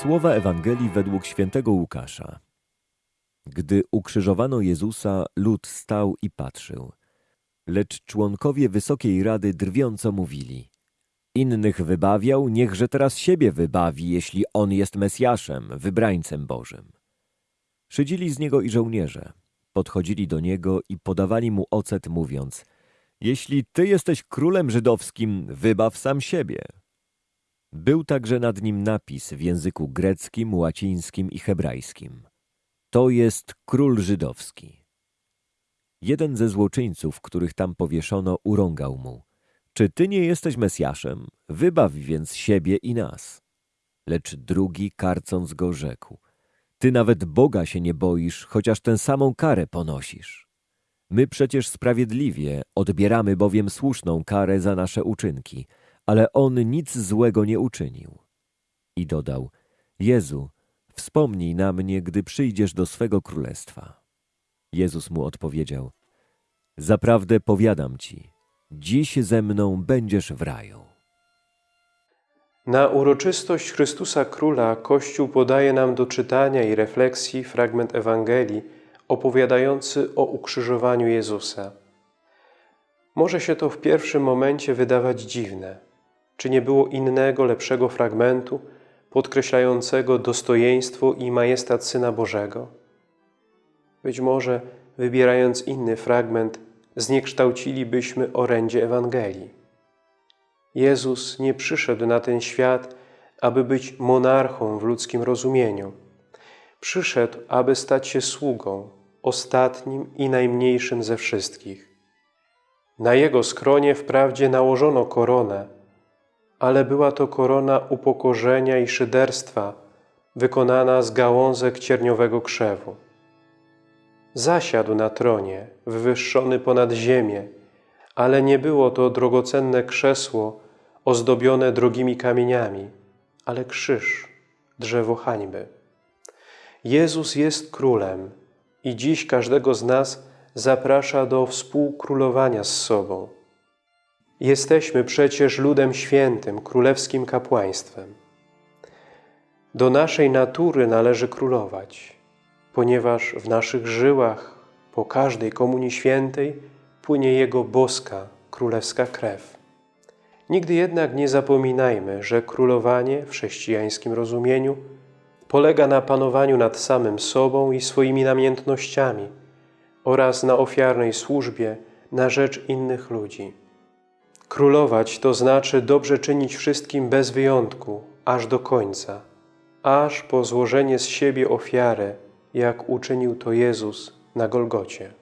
Słowa Ewangelii według świętego Łukasza. Gdy ukrzyżowano Jezusa, lud stał i patrzył. Lecz członkowie Wysokiej Rady drwiąco mówili. Innych wybawiał, niechże teraz siebie wybawi, jeśli on jest Mesjaszem, wybrańcem Bożym. Szydzili z niego i żołnierze. Podchodzili do niego i podawali mu ocet, mówiąc Jeśli ty jesteś królem żydowskim, wybaw sam siebie. Był także nad nim napis w języku greckim, łacińskim i hebrajskim. To jest król żydowski. Jeden ze złoczyńców, których tam powieszono, urągał mu. Czy ty nie jesteś Mesjaszem? Wybaw więc siebie i nas. Lecz drugi, karcąc go, rzekł. Ty nawet Boga się nie boisz, chociaż tę samą karę ponosisz. My przecież sprawiedliwie odbieramy bowiem słuszną karę za nasze uczynki, ale on nic złego nie uczynił. I dodał, Jezu, wspomnij na mnie, gdy przyjdziesz do swego królestwa. Jezus mu odpowiedział, Zaprawdę powiadam ci, dziś ze mną będziesz w raju. Na uroczystość Chrystusa Króla Kościół podaje nam do czytania i refleksji fragment Ewangelii opowiadający o ukrzyżowaniu Jezusa. Może się to w pierwszym momencie wydawać dziwne. Czy nie było innego, lepszego fragmentu podkreślającego dostojeństwo i majestat Syna Bożego? Być może, wybierając inny fragment, zniekształcilibyśmy orędzie Ewangelii. Jezus nie przyszedł na ten świat, aby być monarchą w ludzkim rozumieniu. Przyszedł, aby stać się sługą, ostatnim i najmniejszym ze wszystkich. Na Jego skronie wprawdzie nałożono koronę, ale była to korona upokorzenia i szyderstwa, wykonana z gałązek cierniowego krzewu. Zasiadł na tronie, wywyższony ponad ziemię, ale nie było to drogocenne krzesło ozdobione drogimi kamieniami, ale krzyż, drzewo hańby. Jezus jest królem i dziś każdego z nas zaprasza do współkrólowania z sobą. Jesteśmy przecież ludem świętym, królewskim kapłaństwem. Do naszej natury należy królować, ponieważ w naszych żyłach po każdej Komunii Świętej płynie Jego boska, królewska krew. Nigdy jednak nie zapominajmy, że królowanie w chrześcijańskim rozumieniu polega na panowaniu nad samym sobą i swoimi namiętnościami oraz na ofiarnej służbie na rzecz innych ludzi. Królować to znaczy dobrze czynić wszystkim bez wyjątku, aż do końca, aż po złożenie z siebie ofiarę, jak uczynił to Jezus na Golgocie.